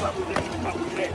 Vamos ver, vamos ver.